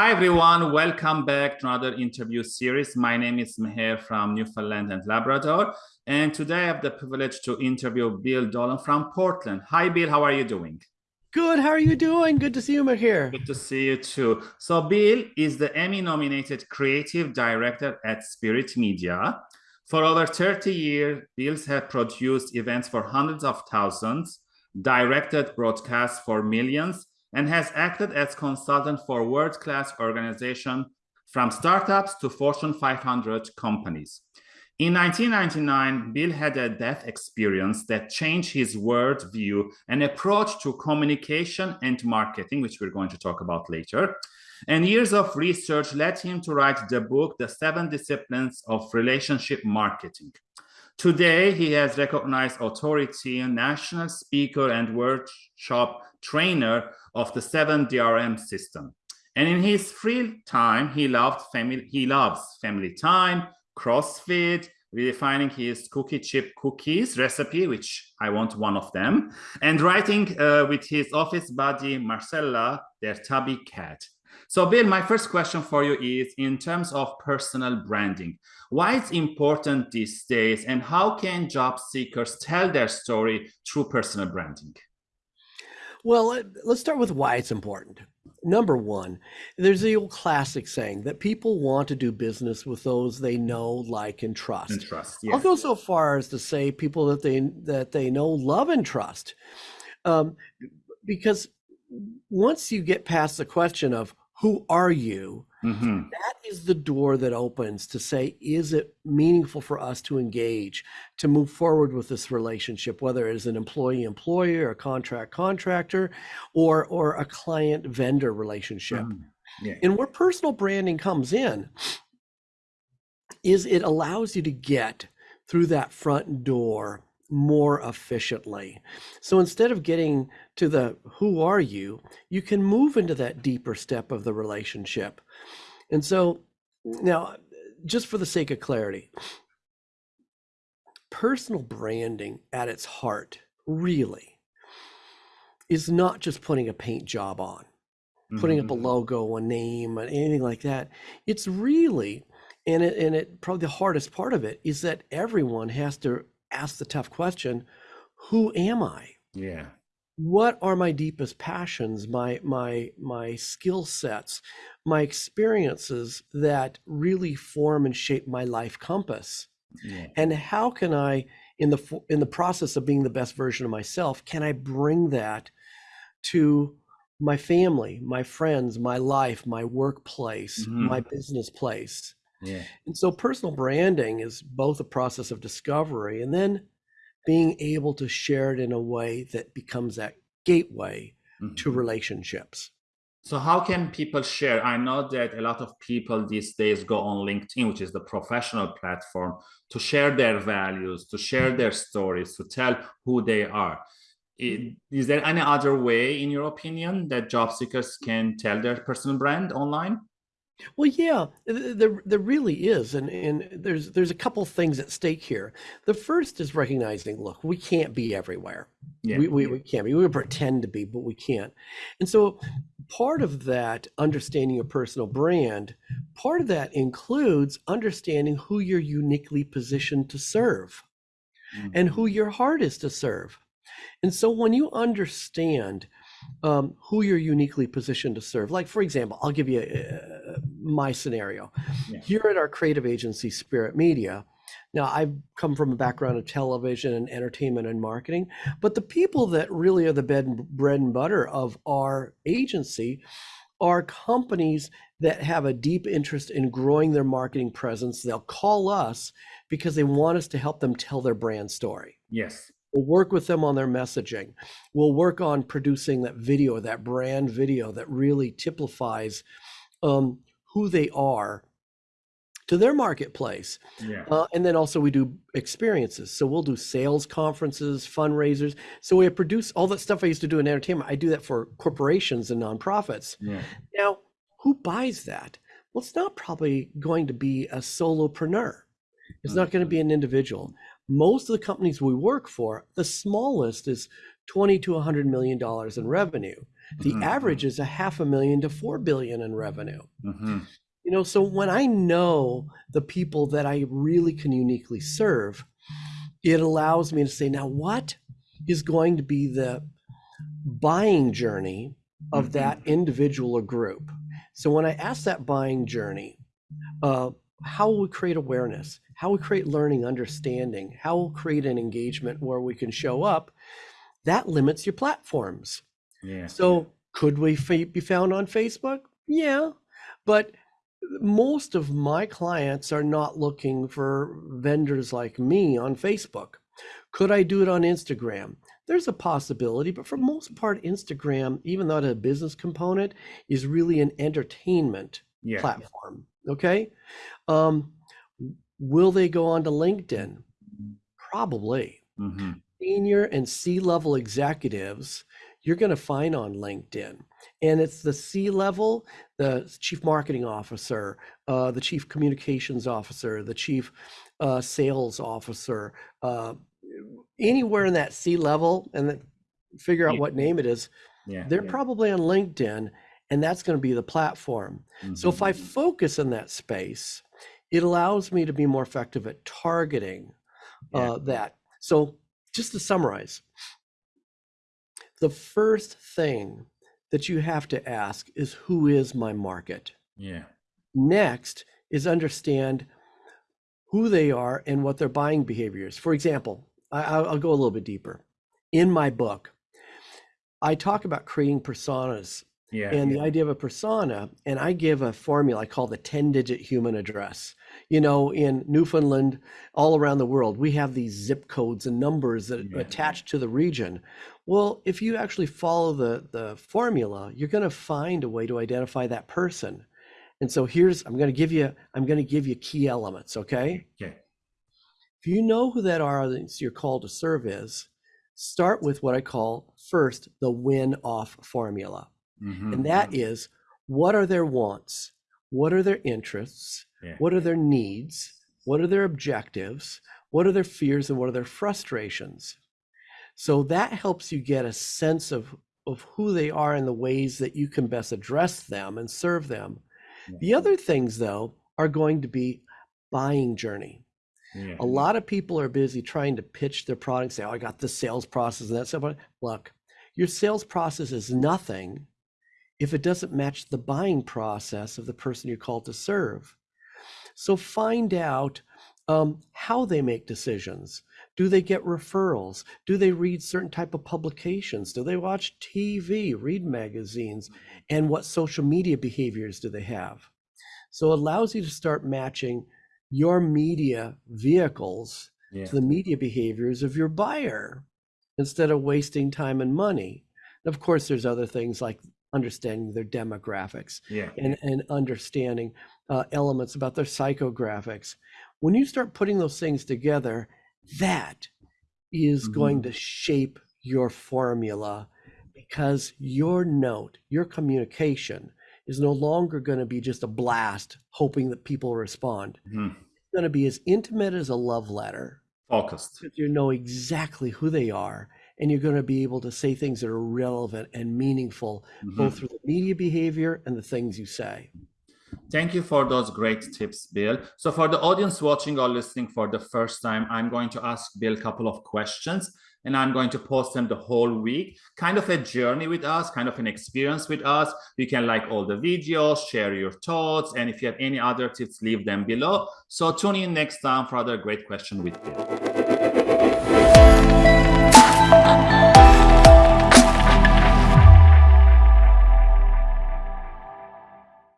Hi, everyone. Welcome back to another interview series. My name is Meher from Newfoundland and Labrador. And today I have the privilege to interview Bill Dolan from Portland. Hi, Bill. How are you doing? Good. How are you doing? Good to see you, Meher. Good to see you too. So Bill is the Emmy-nominated creative director at Spirit Media. For over 30 years, Bills have produced events for hundreds of thousands, directed broadcasts for millions, and has acted as consultant for world-class organizations from startups to Fortune 500 companies. In 1999, Bill had a death experience that changed his worldview and approach to communication and marketing, which we're going to talk about later. And years of research led him to write the book, The Seven Disciplines of Relationship Marketing. Today, he has recognized authority, national speaker, and workshop trainer of the seven DRM system. And in his free time, he loved family, he loves family time, CrossFit, redefining his cookie chip cookies recipe, which I want one of them, and writing uh, with his office buddy, Marcella, their tubby cat. So Bill, my first question for you is in terms of personal branding, why it's important these days and how can job seekers tell their story through personal branding? Well, let's start with why it's important. Number one, there's the old classic saying that people want to do business with those they know, like, and trust. And trust. Yeah. I'll go so far as to say people that they that they know, love, and trust, um, because once you get past the question of who are you, mm-hmm. that is the door that opens to say, is it meaningful for us to engage, to move forward with this relationship, whether it is an employee employer, a contract contractor, or or a client vendor relationship. Mm, yeah. And where personal branding comes in is it allows you to get through that front door more efficiently. So instead of getting to the who are you, you can move into that deeper step of the relationship. And so now, just for the sake of clarity, personal branding at its heart really is not just putting a paint job on, putting mm-hmm. up a mm-hmm. logo, a name, anything like that. It's really, and it, and it probably the hardest part of it is that everyone has to ask the tough question, who am I? Yeah what are my deepest passions my my my skill sets my experiences that really form and shape my life compass yeah. and how can i in the in the process of being the best version of myself can i bring that to my family my friends my life my workplace mm-hmm. my business place yeah. and so personal branding is both a process of discovery and then being able to share it in a way that becomes that gateway mm-hmm. to relationships. So how can people share? I know that a lot of people these days go on LinkedIn, which is the professional platform, to share their values, to share their stories, to tell who they are. Is there any other way, in your opinion, that job seekers can tell their personal brand online? Well, yeah, there there really is, and and there's there's a couple things at stake here. The first is recognizing, look, we can't be everywhere. Yeah. We, we we can't be. We pretend to be, but we can't. And so, part of that understanding of personal brand, part of that includes understanding who you're uniquely positioned to serve, mm-hmm. and who your heart is to serve. And so, when you understand um, who you're uniquely positioned to serve. Like, for example, I'll give you uh, my scenario. Yeah. Here at our creative agency, Spirit Media, now I've come from a background of television and entertainment and marketing, but the people that really are the bed and bread and butter of our agency are companies that have a deep interest in growing their marketing presence. They'll call us because they want us to help them tell their brand story. Yes. We'll work with them on their messaging. We'll work on producing that video, that brand video that really typifies um, who they are to their marketplace. Yeah. Uh, and then also we do experiences. So we'll do sales conferences, fundraisers. So we produce all that stuff I used to do in entertainment. I do that for corporations and nonprofits. Yeah. Now, who buys that? Well, it's not probably going to be a solopreneur. It's not going to be an individual most of the companies we work for, the smallest is 20 to 100 million dollars in revenue. The mm -hmm. average is a half a million to four billion in revenue. Mm -hmm. You know, so when I know the people that I really can uniquely serve, it allows me to say, now what is going to be the buying journey of mm-hmm. that individual or group? So when I ask that buying journey, uh, how will we create awareness? How will we create learning, understanding? How will create an engagement where we can show up? That limits your platforms. Yeah. So could we be found on Facebook? Yeah, but most of my clients are not looking for vendors like me on Facebook. Could I do it on Instagram? There's a possibility, but for most part, Instagram, even though it has a business component, is really an entertainment yeah. platform. Okay. Um, will they go on to LinkedIn? Probably. Mm-hmm. Senior and C level executives, you're going to find on LinkedIn and it's the C level, the chief marketing officer, uh, the chief communications officer, the chief uh, sales officer, uh, anywhere in that C level, and then figure out yeah. what name it is. Yeah, they're yeah. probably on LinkedIn, and that's going to be the platform. Mm-hmm. So if I mm-hmm. focus in that space, it allows me to be more effective at targeting uh, that. So just to summarize, the first thing that you have to ask is who is my market? Yeah. Next is understand who they are and what their buying behavior is. For example, I, will go a little bit deeper. In my book, I talk about creating personas yeah, and yeah. the idea of a persona, and I give a formula I call the 10 digit human address. You know, in Newfoundland, all around the world, we have these zip codes and numbers that yeah. attach to the region. Well, if you actually follow the, the formula, you're going to find a way to identify that person. And so here's, I'm going to give you, I'm going to give you key elements. Okay. Okay. If you know who that audience you're called to serve is, start with what I call first the win off formula. Mm-hmm. And that is what are their wants? What are their interests? Yeah. What are their needs? What are their objectives? What are their fears and what are their frustrations? So that helps you get a sense of, of who they are and the ways that you can best address them and serve them. Yeah. The other things, though, are going to be buying journey. Yeah. A lot of people are busy trying to pitch their product, say, Oh, I got this sales process and that stuff. Look, your sales process is nothing if it doesn't match the buying process of the person you're called to serve. So find out um, how they make decisions. Do they get referrals? Do they read certain type of publications? Do they watch TV, read magazines? And what social media behaviors do they have? So it allows you to start matching your media vehicles yeah. to the media behaviors of your buyer instead of wasting time and money. And of course, there's other things like understanding their demographics yeah. and, and understanding uh, elements about their psychographics. When you start putting those things together, that is mm-hmm. going to shape your formula because your note, your communication is no longer going to be just a blast hoping that people respond. Mm-hmm. It's going to be as intimate as a love letter. Focused. You know exactly who they are and you're going to be able to say things that are relevant and meaningful mm-hmm. both through the media behavior and the things you say Thank you for those great tips, Bill. So for the audience watching or listening for the first time, I'm going to ask Bill a couple of questions and I'm going to post them the whole week. Kind of a journey with us, kind of an experience with us. You can like all the videos, share your thoughts, and if you have any other tips, leave them below. So tune in next time for other great question with Bill.